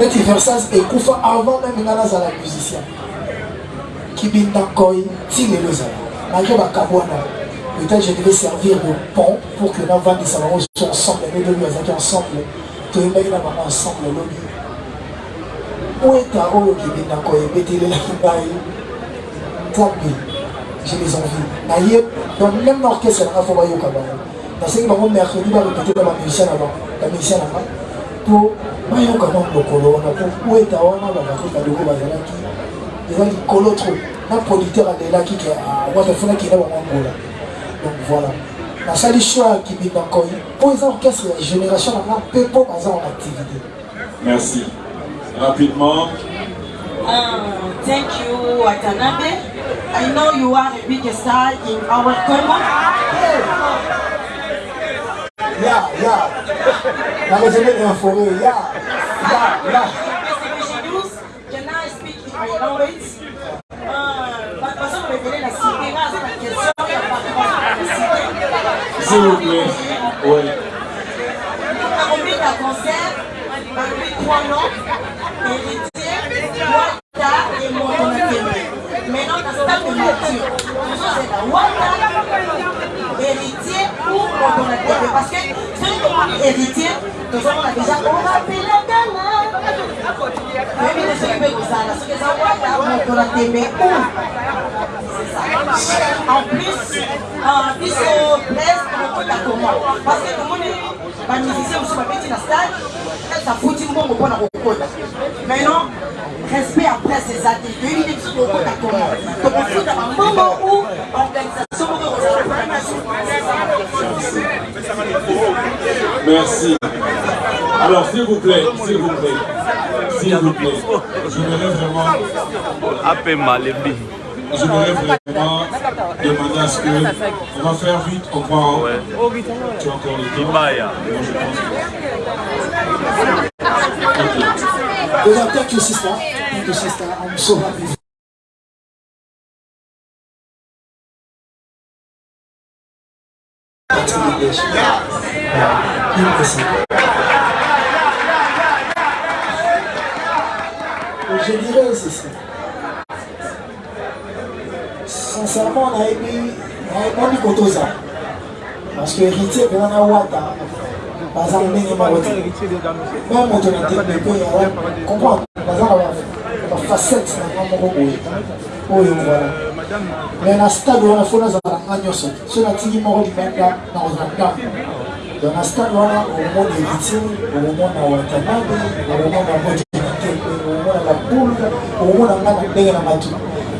neti versas ekufa avant même nga nazala musicien. Kibinda nkoi ti lelo ezala malgré bakambo wana peut-être je devais servir de pont pour que navandisa bango so ensemble ebelobi bazalaki ensemble toyembaki na bango ensemble elobi oeta oyo kibinda nkoi ebetelelaki ngai. Nzambe j'ai les envies. Naye donc même na orchestre nanga fo bayoka bango. Nasengi bango mercredi barepete na bamusicien na bamusicien nanga mpo bayoka bango lokolo wana po oeta wana bavake baloko bazalaki eza likolo trop. Na producteur alelaki ke wata efunaki na bango ngola. Donc voilà. Nasali choix ya kibinda nkoi mpo eza orchestre ya génération nanga mpe mpo baza en activité. Merci. Rapidement. Uh, thank you, Watanabe. I know you are a big star in our nakozele na forêt ya ya ya La cité, là, c'est la question s'il vous plaît oui Combien de concerts parmi trois noms Héritier, Wata et Motonakeme. Maintenant, dans ce temps de nature, nous sommes là, Wata, héritier ou Motonakeme. Parce que celui qui est héritier, nous avons déjà, on va appeler la gamme. Même les ceux qui veulent ça, ceux qui sont Wata, Motonakeme ou. C'est ça. En plus, euh, beaucoup d'accord. Parce que est bamusicien mosusu babeti na stade esafuti mbongo mpona kokota maintenant respect après ces ate toyebi nde biso tokota komo tokofuta moko kozala merci. Alors s'il vous plaît s'il vous plaît s'il vous plaît j'aimerais vraiment voudrais vraiment demander à ce que on va faire vite on prend Ouais. tu as encore le temps. Libaya Moi, je pense que-. I'm so happy. Je dirais ceci. Sincèrement, on a aimé, on a aimé Kotoza. Parce que héritier, on a Wata. Par exemple, on a Wata. Même on a comprendre. Par exemple, on a facette, on a un moment où il y a. mais na stade wana fo nazala nga nyonso so natiki moko libanda nakozala ndambo donc na stade wana okomona héritier okomona watanabe okomona moto na tembe okomona la boule okomona nga na ndenge na matu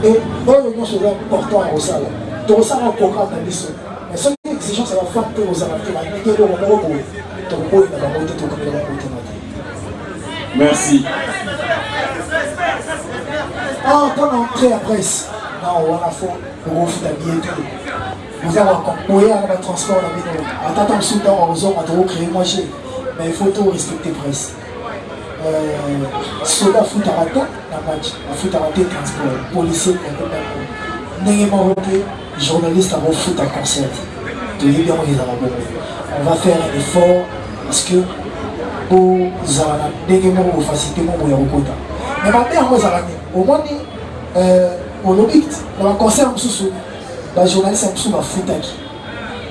e oyo nyonso eza important ya kosala tokosala programme na biso mais soki exigence ya bafan mpe kozala te bandenge eloko moko boye tokoboyina bango te tokomela bango te na te merci. Ah, quand on entrée à presse, nao wana fo okofuta bien te oza koyaka batransport na bino atata mosusu ntango akozonga tokocree moi che mais ifaut to respecte presse euh, soda afutaka te na match. Afutaka te transport. Policier akotako ndenge moko mpe journaliste akofuta concert toyebi yango ezala bongo on va faire un effort parce que ozala na ndenge moko bofacilité moko ya kokota mais mabe yango ezala nini omoni olobi na baconcert mosusu bajournaliste ya mosusu bafutaki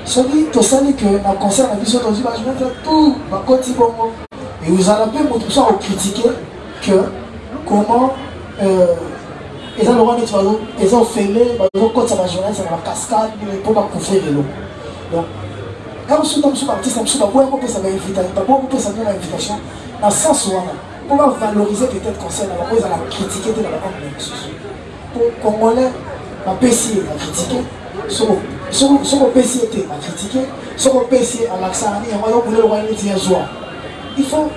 soki tosali ke na concert na biso tozwi bajournaliste tout bakoti bongo. Eozala mpe moto mosu akokritike que comment eza lokwa neti eza ofele bazokotisa bajournaliste na bacascade mpo bacouvrir eloko donc ka mosusu na mosusu baartiste na mosusu baboya kopesa baboya kopesa bino bainvitation na sens wana mpo bavaloriser peut-être conseil na bango ezala kritike te na bakambo na mosusu po congolais bapesi ye bakritike soki opesi ye te bakritike soki opesi ye alakisaka nini yango yokuna eloko neti ya zwa il faut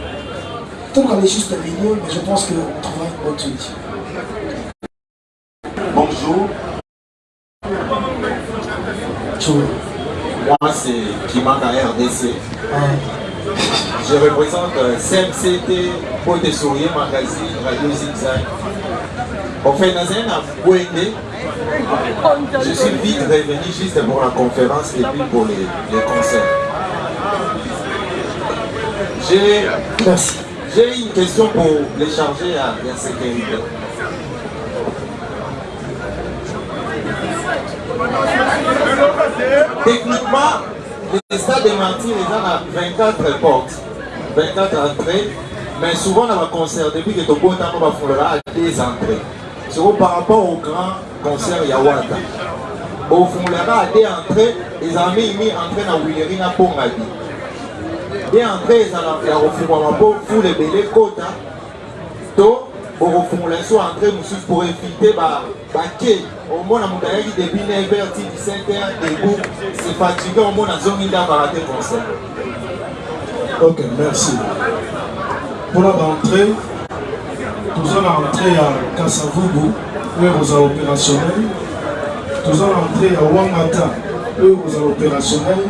toluka le juste milieu mais je pense que on trouvera une bonne solution Bonjour, Joe. moi c'est Kimaka RDC. Je représente euh, CMCT Pote Sourier Magazine Radio Zigzag. On fait dans un. Je suis vite revenu juste pour la conférence et puis pour les, concerts. J'ai une question pour les chargés à la sécurité. Techniquement, le stade de Martyr est à 24 portes, 24 entrées, mais souvent dans le concert, depuis que Togo Tamo va faire des entrées. soko par rapport au grand concert ya wata bofungolaka de entré ezala mingi entré na wileri na mpongaki de entré ezala ya kofungwama mpo fule ebele kota to okofungola so entré mosusu pour éviter bake omona moto ayaki depuis 9h ti 17h debout se fatigué omona azongi ndambaka te concert. Ok merci. Mpona baentrée toza na entrée ya kasavubu oyo kozala opérationnel. Toza na entrée ya wangata oyo kozala opérationnel.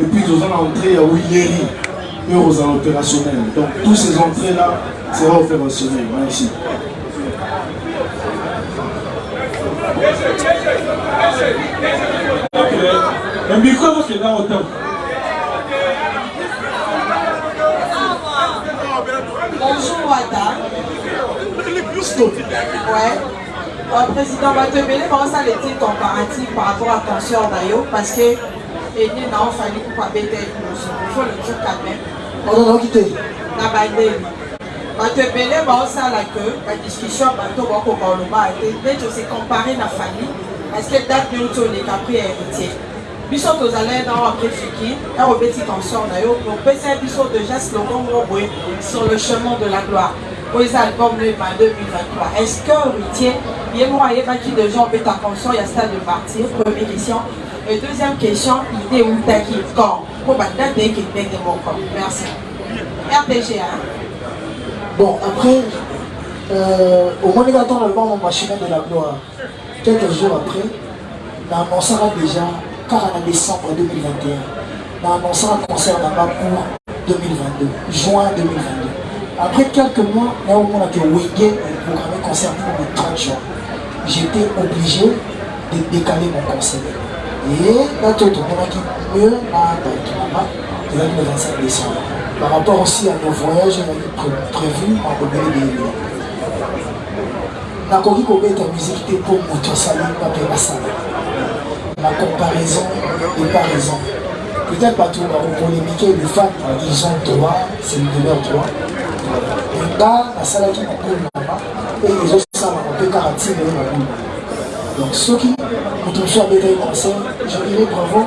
Et puis toza na entrée ya wileri oyo kozala opérationnel. Donc tous ces entrées là sera opérationnel merci mbiko ezokenda otam Bonjour Wada. Stop. Ouais. Euh, président Batebele, comment ça les comparatif par rapport à concert d'ailleurs Parce que et nous n'avons fallu pour pas bêter Il faut le dire quand même. ozalaki te Na bandeli. bato ebele baosala ke badiscussion bato bakoka oloba te nde tose compare na famille. Parce que date nyonso oleka pri ya héritier biso tozala na oyo apres fiki ere obeti consort na yo opesa biso déjà slogan moko boye sur le chemin de la gloire oyo eza album leba 2023 est ce que héritier ye moko ayebaki déjà obeta consort ya stade de partir. Première question. Et deuxième question idée eutaki quand mpo badate eke ndenge moko merci. Rpg hein? Bon, après, euh, au moins, quand on album mon chemin de la gloire, quelques jours après, on a annoncé déjà, car en décembre 2021, on a annoncé un concert là-bas pour 2022, juin 2022. Après quelques mois, là où on a que Wenge programmé concert pour le 30 juin. J'étais obligé de décaler mon concert. Et là, tout le monde dit mieux, dans le 25 décembre par rapport aussi à nos voyages pré prévus en Bobele de nakoki kobeta musique te mpo moto asali bape basala la comparaison n'est pas raison. Peut-être bato bakopolémike le fan ils ont droit c'est de leur droit nga nasalaki mokolo nanga mpe ezosalama mpe kaka ntina ye mokolo donc soki moto mosusu abetaki concert je dirais bravo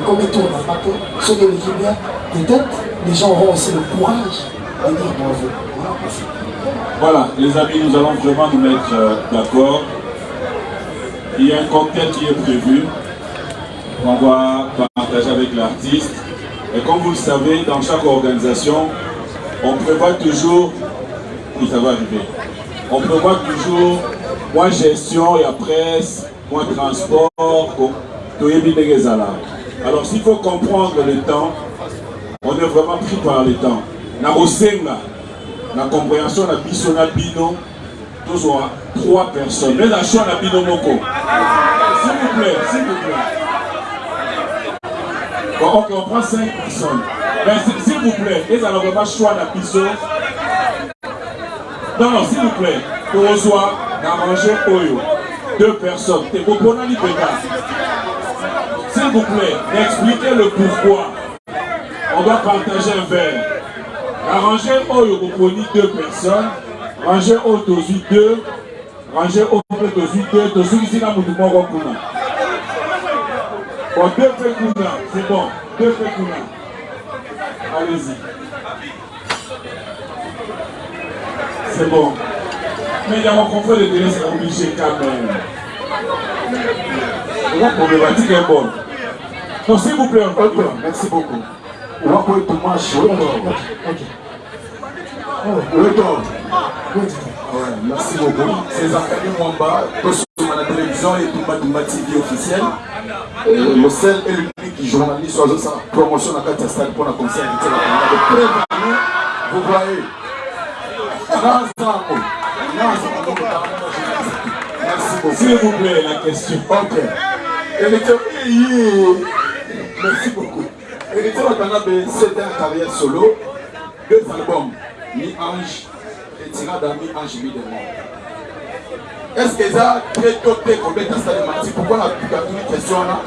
ekomi tour na nga te soki eleki bien peut-être les gens auront aussi le courage de dire bravo. Voilà, les amis, nous allons vraiment nous mettre euh, d'accord. Il y a un cocktail qui est prévu qu'on va partager avec l'artiste. Et comme vous le savez, dans chaque organisation, on prévoit toujours, ça va arriver, on prévoit toujours moins gestion et après moins transport, alors s'il faut comprendre le temps, on est vraiment pris par le temps. Na osenga, la compréhension na biso na bino, tous trois personnes. Mais la choix na bino moko. S'il vous plaît, s'il vous plaît. On prend cinq personnes. Mais s'il vous plaît, ça n'a vraiment choix na biso. Non, non, s'il vous plaît, pour reçoit, d'arranger Oyo. Deux personnes. S'il vous plaît, expliquez le pourquoi on doit partager un verre. Arranger Oyo Koponi deux personnes, ranger Oyo deux, ranger Oyo Tozu deux, Tozu ici na Moutouma Wakuna. Bon, deux c'est bon, deux faits Kuna. Allez-y. C'est bon. Mais il y a mon confrère de télé, c'est obligé quand même. La problématique est bonne. Donc s'il vous plaît, Ok, merci beaucoup. On va pour tout chaud. Ok. Le temps. Oui, Ouais, merci beaucoup. C'est Zakari Mwamba, sur la télévision et Tumba Tumba TV officiel. Le seul et l'unique journaliste sa promotion dans le stade pour la concert la vous voyez. S'il vous plaît, la question. Ok. Merci beaucoup. Héritier Watanabe, c'était un carrière solo, deux albums, Mi-Ange et Tirada Mi-Ange Mi-Démon. Est-ce que ça très tôt te commettre à Salimati Pourquoi la toute question là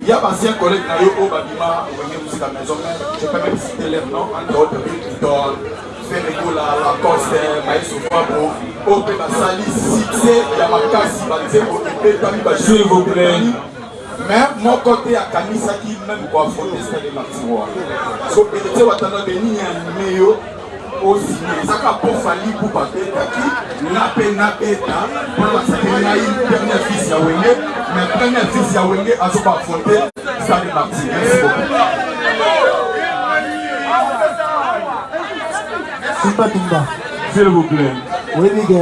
Il y a un ancien collègue Nayo Obabima, vous venez aussi à la maison, je peux même citer leur nom, entre autres, Victor, fe ekola lacoste bayesofabo oyo oh, mpe basali succès ya makasi banzembo ebetami basilvoplai mais moko te akanisaki meme koafotesta de martiroir so edete watanda benini ya meyo osini ezaka pofali ku babetaki na mpe nabeta mpona basaki nai premier fils ya wenge. Mais premier fils ya wenge azobafote stade martires tumba tumba S'il vous plaît. oyebi ke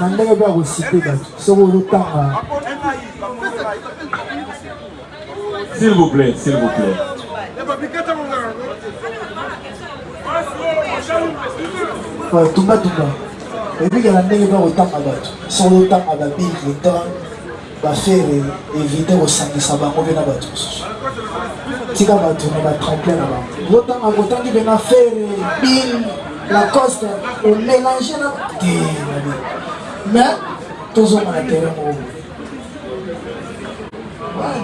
na ndenge mpe ya kosite bato soki ozotanga S'il vous plaît, s'il vous plaît. Tumba tumba. Oyebi ke na ndenge mpe ya kotanga bato soki ozotanga babill clinton bafere evite kosangisa bango mpe na bato mosusu tika bato na batremplin na bango ozotanga kotangi mpe na fere bill lacoste omélange na te nabi mais tozonga na terrain moko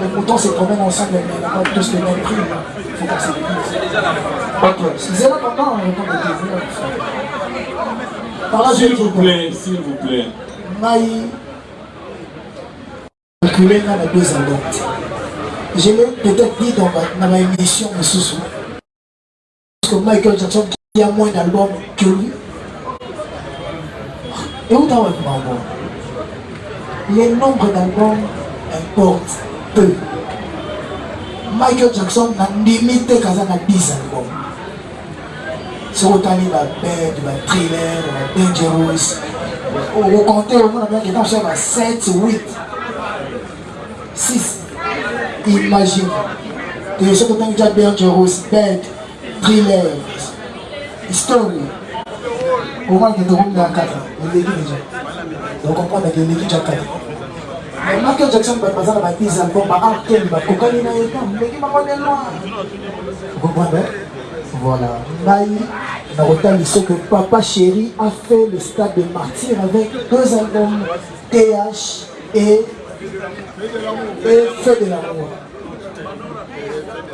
les moutons se promènent ensemble, mais n'a pas tous le même prix. Il faut qu'on c'est là on répond de S'il vous plaît, s'il vous plaît. calculé deux albums je l'ai peut-être dit dans ma- dans ma émission parce que michael jackson qui a moins d'albums que lui et où t'as wapi bango le nombre d'albums importe peu michael jackson na kaza na 10 albums. Soki otali babed batrailer badangerous okokonte omona bien kena osala ba 7 8 6 imagine. Te soki otangi tya dangerous bed thriller 4 eleki deja okomprendre ke eleki tya 4 mais michael jackson bato baza na ba 10 album baartel bakokani na ye ta ndenge bango de loin okomprendre Voilà. Naï, Narotali, ce que Papa Chéri a fait le stade de martyr avec deux albums, TH et, et Fait de l'amour.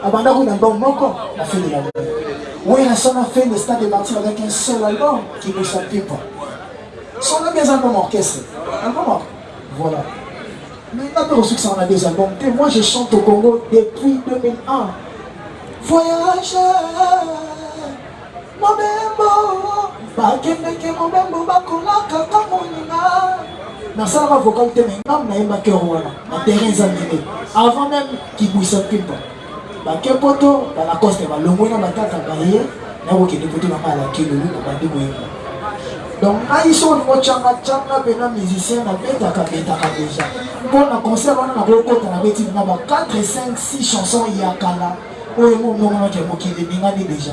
Abanda un album Moko a fait de l'amour. Oui, la son a fait le stade de martyr avec un seul album qui ne s'appuie pas. Son a des albums orchestre. Album. Voilà. Mais il n'a pas que ça en a des albums. Et moi, je chante au Congo depuis 2001. voyageur mobembo bakendeke mobembo bakolaka ka moninga nasalaka vocal te me ngam nayembaki yango wana na terrain eza mine avant même kibwisa pimpa bake poto balacoste balongwe na batata baye nakokende poto nanga alakilolu na bandi koyemba donc ngai so olingo cangacanga mpena musicien nabetaka betaka deja mpo na concert wana nakokota nabeti na ba 4 5 6 chanson ya kala. Oyo momongonaki mokili ebingani deja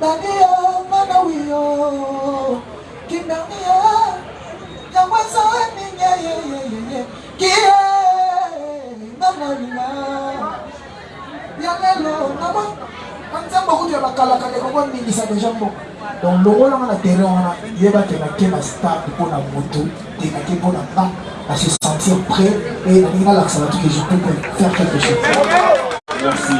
dania ngana wiyo kindania yango eza bakalaka ekoko ningisa deja mboko donc longolanga na terrain wana yeba te nake na stade mpo na moto te nake mpo na nga na se sentir prêt et nalingi nalakisa bato que je peux faire quelque chose. Merci.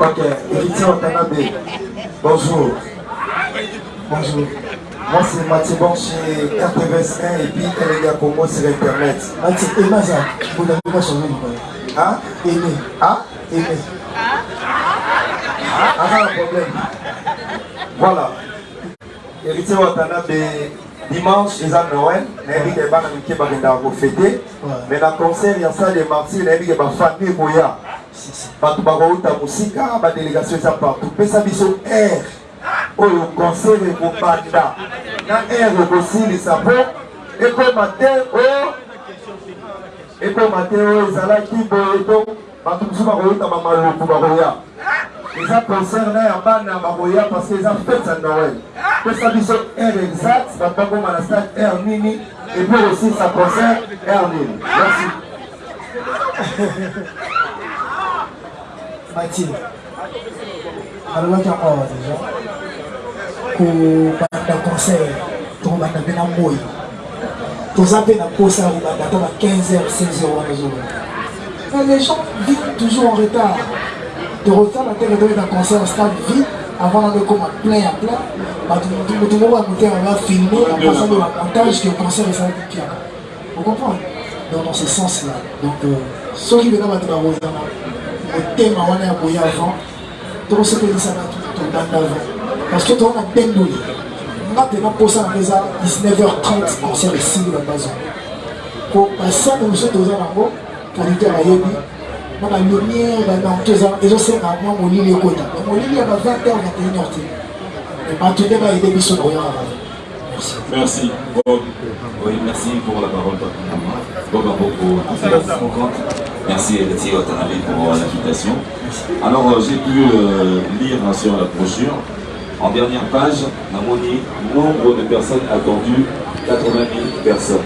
Ok, héritier Watanabe, bonjour. bonjour. Moi c'est Mathieu Bon chez RTVS1 et puis Elega Congo sur Internet. mati emaza bolangi basonge libala Hein? Eme Hein? Eme Ah, pas de problème. Voilà. Héritier Watanabe, dimanche, ils ont Noël. Nayebi ke bana mike bakendaka kofete mais na concert ya salle de martyr nayebi ke bafamille boya. Bato bakouta mosika badélégation eza partout. Pesa biso aire oyo concert ekobanda na aire ekosilisa mpo ekoma te oyo ekoma te oyo ezalaki boye to bato mosusu bakouta bamaluku bakoya eza concert na ya bana bakoya parce eza fete ya noël. Pesa biso aire exact bato bakoma na stade aire nini concert aire nini. Merci. Mati alobaki yango awa concert tokobanda mpe na moi toza mpe na posa ya kobanda ata ba 15 heures 16 heures wana ozobanda mais les gens vivent toujours en retard tokotala te ketoyeta concert stade vide avant nanga ekoma plein ya plein. Bato motu moko ya motema bafilme apasali bamontage ke concert ezalaki piaka ocomprendre donc dans ce sens là donc soki mpena bato bakozana motema wana ya boya avant tokosepelisa bato tobanda avant parce que toza na bendoli nga mpena mposa nanga eza 19h30 concert esili babazo po basane mosusu toza nango producteur ayebi na balumière babanto ezosenga mwa molili ekota molili ya ba 20 heures 21 heures te bato nde bayede biso na oyaka bana Merci. Bob. Oui, merci pour la parole, Bob Aboko, Merci Watanabe pour l'invitation. Alors, euh, j'ai pu euh, lire hein, sur la brochure, en dernière page, Namoni, nombre de personnes attendues, 80 000 personnes.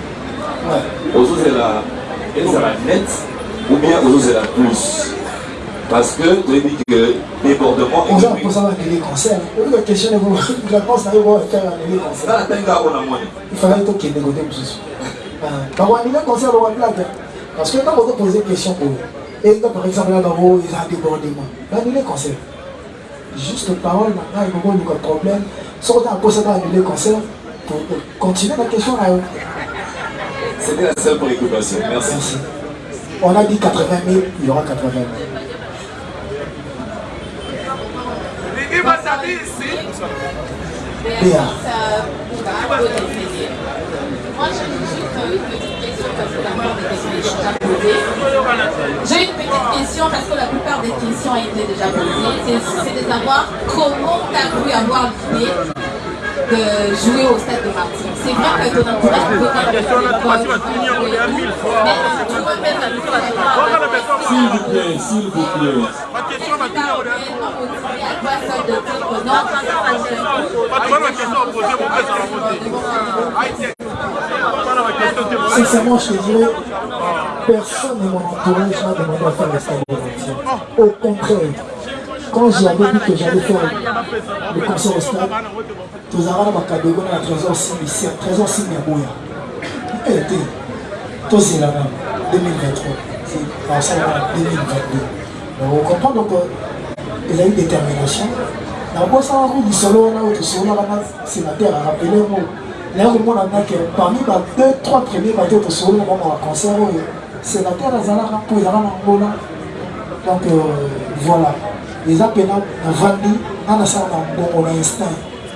Ou bien aujourd'hui, c'est la plus. Parce que as dit que débordement oza mposa banele concert oyoka question réponse na yo faire anele concert ifallait tokende kote mosusu bakoanele concert bakoablage parce que ntango topose question boye eza par exemple na bango eza débordement banele concert juste parole na ngai kokoluka problème soki oza na mposa baanele concert continuer la question yo C'était la seule préoccupation. Merci. Merci. On a dit 80 000, il y aura 80 000. Béa. Moi, j'ai juste une petite question parce que la plupart des questions sont déjà posées. J'ai une petite question parce que la plupart des questions ont été déjà posées. C'est- C'est de savoir comment tu as pu avoir l'idée de jouer au stade de Martinique. C'est vrai que ton entourage peut faire, mais tu vois, même la S'il vous plaît, s'il vous plaît. Sincèrement, je te dirais, personne de mon entourage m'a demandé à faire le stade de Martinique. Au contraire, quand j'avais dit que j'allais faire le concert au stade, tozalaka na bakadego na trésor simisi trésor simi ya boya. Ete tozelaka 2023 basalaka 2022 donc ocomprendre donc ezali détermination. Nabosanaka lisolo wana oyo tosololaka na sénateur arapele ngo naye komona nake parmi ba 2 3 premier bato oyo tosololaka bango baconcert oyo sénateur azalaka mpo ezalaka na ngola donc euh, voilà. Eza mpena navandi nga nasala na mbongo na instinct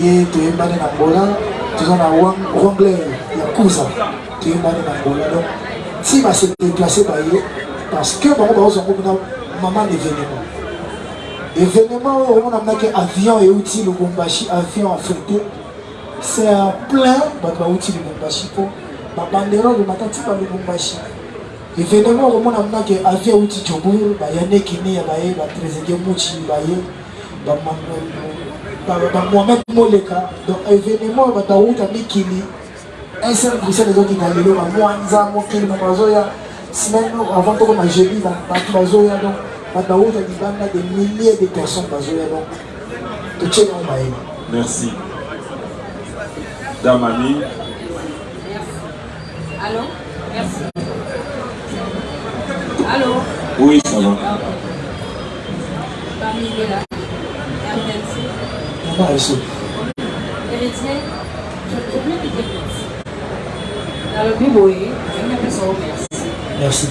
ye toyembani na angola toza na wangler ya kuza toyembani na angola donc si base déplace baye parce que bango baozango mpena mama na événement. Événement oyo omona mnaki avion euti lubumbashi avion affrété c'est à plein bato bauti lubumbashi mpo babanderole batati ba lubumbashi. Événement okomona mnaki avion euti jobur bayane kini ya baye batrésedier muci baye bamohamed moleka. Donc événement oyo bato auta mikili. Un seul bruxelles ezokita lelo bamwanza mokili mo bazoya semaine avant tokoma jeudi bato bazoya donc. Bato auta libanda de milliers de personnes bazoya donc. Totie yango bayeli Merci. Dame Ami, Allô? Merci. Allô? Oui, ça va. Parmi les là. RDLC. mama eso Héritier, je dire merci. Dans le Biboé, je merci. merci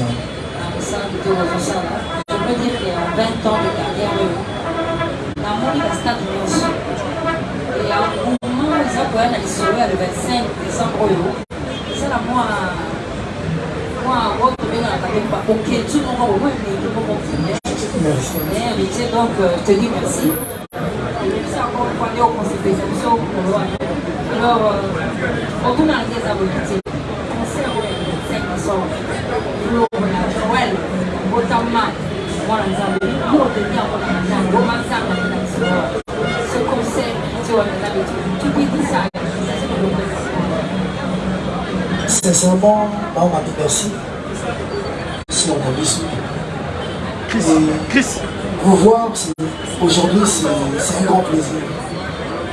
peux dire qu'il y a 20 ans de carrière, dans mon. Et un moment, eza koya na lisolo ya le 25 décembre oyo ezala mwa mwa oyo tobengaka mpe bakoketu moko bomoi elingi moko merci donc euh, je merci euh, au conseil, tu tu je Sincèrement, on m'a dit merci. Si on a vu Chris, vous voir aujourd'hui, c'est un grand plaisir.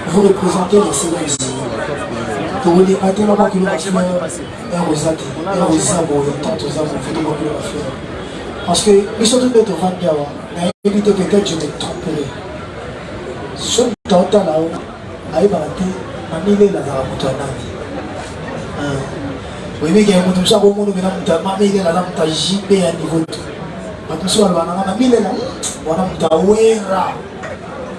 Vous représentez tant aux âmes, fait de la fleur. Parce que. Mais évitez peut-être je me tromperai. Ce temps là-haut, aïe barate, mamile la zaramoto anani. oyebiki ya moto mosu akomona pena moto moto ya niveau to bato moto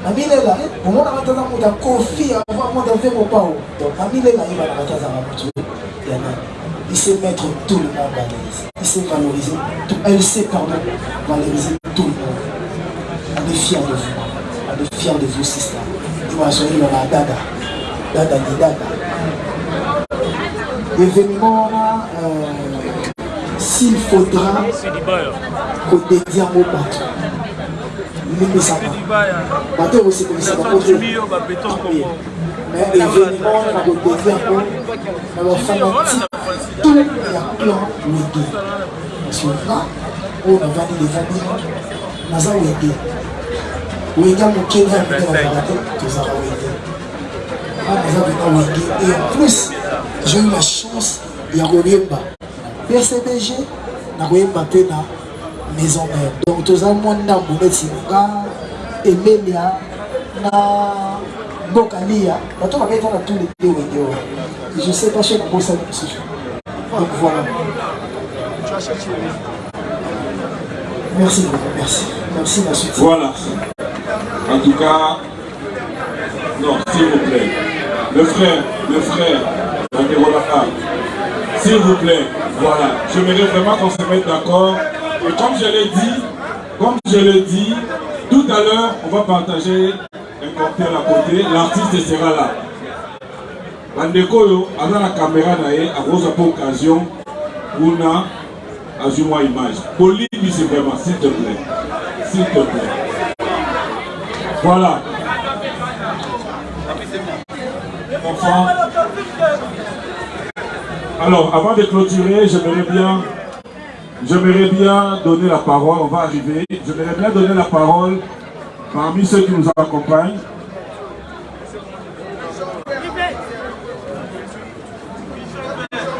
na milela omonaka taza moto akofi avant moto ave mopao donc na milela yebanaka te azaka moto ya nani? Il sait mettre tout le monde à l'aise. Il sait valoriser tout. Elle sait pardon valoriser tout le monde. On est fier de vous. On est fier de vous sister. Iwaswahili wana dada. Dada ni dada. Événement euh, s'il faudra kodédie yango bato limbisaka bato ekosekolisaka kote mais événement wana na kodédie yango na bafanatike tout ya plan wege parce que nga oyo navandi levandi naza wege wenge mokene ya mike nazaka te tozaka wenge nga naza vena wenge et en plus j'ai eu la chance ya koyemba pcdg na koyemba mpe na maison mère donc toza mwa ndambo neti nga emelia na mboka lia bato baketa na tous les deux je sais pas chez nabosali mosusu donc voilà merci merci merci na suite Voilà. En tout cas, non, s'il vous plaît. Le frère, le frère, s'il vous plaît, voilà. J'aimerais vraiment qu'on se mette d'accord. Et comme je l'ai dit, comme je l'ai dit, tout à l'heure, on va partager un cocktail à côté. L'artiste sera là. bandeko oyo aza na caméra ye akozwa mpe occasion kuna azwi mwa image. Polibisi vraiment s'il te plaît. S'il te plaît. Voilà. Enfant alors avant de clôturer j'aimerais bien j'aimerais bien donner la parole on va arriver j'aimerais bien donner la parole parmi ceux qui nous accompagnent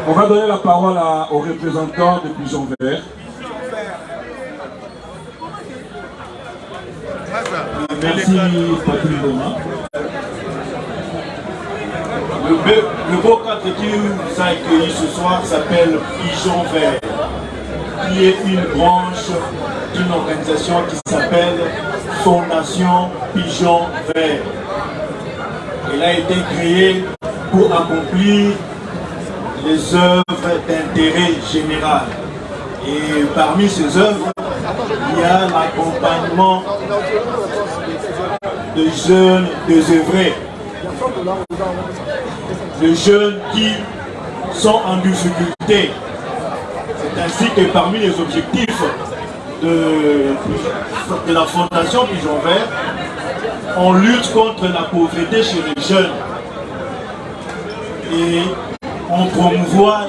On va donner la parole aux représentants de Pigeon Vert. Merci Patrick Thomas. Le, le beau cadre qui nous a accueillis ce soir s'appelle Pigeon Vert, qui une branche d'une organisation qui s'appelle Fondation Pigeon Vert. Elle a été créée pour accomplir les œuvres d'intérêt général. Et parmi ces œuvres, il y a l'accompagnement de jeunes désœuvrés, de jeunes qui sont en difficulté. Ainsi que parmi les objectifs de, de la Fondation Pigeon Vert, on lutte contre la pauvreté chez les jeunes. Et on promouvoit